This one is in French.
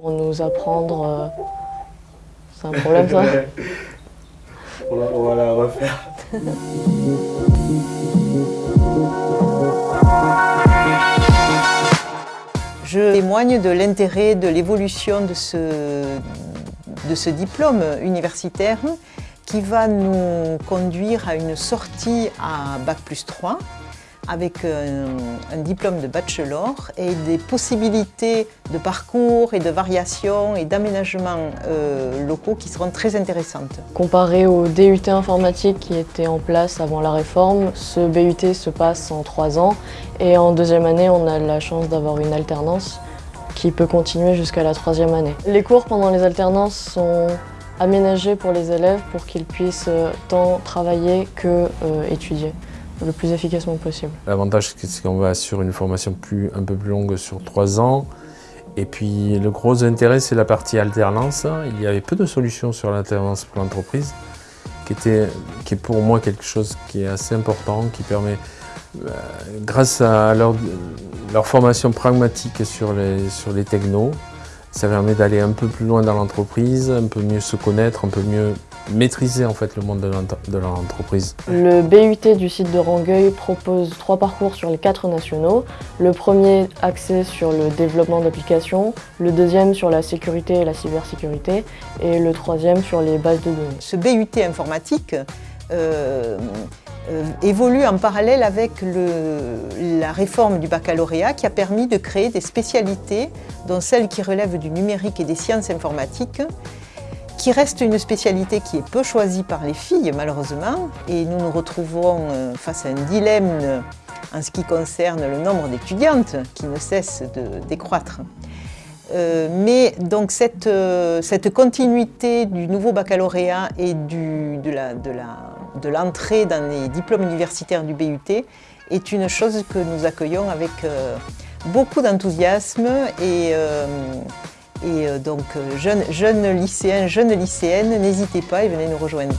Pour nous apprendre, euh, c'est un problème ça on, va, on va la refaire. Je témoigne de l'intérêt de l'évolution de ce, de ce diplôme universitaire qui va nous conduire à une sortie à Bac plus 3 avec un, un, diplôme de bachelor et des possibilités de parcours et de variations et d'aménagements euh, locaux qui seront très intéressantes. Comparé au DUT informatique qui était en place avant la réforme, ce BUT se passe en trois ans et en deuxième année on a la chance d'avoir une alternance qui peut continuer jusqu'à la troisième année. Les cours pendant les alternances sont aménagés pour les élèves pour qu'ils puissent euh, tant travailler que euh, étudier le plus efficacement possible. L'avantage, c'est qu'on va sur une formation plus, un peu plus longue sur trois ans. Et puis le gros intérêt, c'est la partie alternance. Il y avait peu de solutions sur l'alternance pour l'entreprise, qui, qui est pour moi quelque chose qui est assez important, qui permet, euh, grâce à leur, formation pragmatique sur les, sur les technos, ça permet d'aller un peu plus loin dans l'entreprise, un peu mieux se connaître, un peu mieux maîtriser en fait le monde de l'entreprise. Le BUT du site de Rangueil propose trois parcours sur les quatre nationaux. Le premier axé sur le développement d'applications, le deuxième sur la sécurité et la cybersécurité et le troisième sur les bases de données. Ce BUT informatique euh, euh, évolue en parallèle avec le, la réforme du baccalauréat qui a permis de créer des spécialités, dont celle qui relève du numérique et des sciences informatiques, qui reste une spécialité qui est peu choisie par les filles malheureusement et nous nous retrouvons euh, face à un dilemme en ce qui concerne le nombre d'étudiantes qui ne cesse de décroître. Euh, mais donc cette, euh, cette, continuité du nouveau baccalauréat et de l'entrée de dans les diplômes universitaires du BUT est une chose que nous accueillons avec euh, beaucoup d'enthousiasme et, euh, et euh, donc jeunes, jeunes lycéens, jeunes lycéennes, n'hésitez pas et venez nous rejoindre.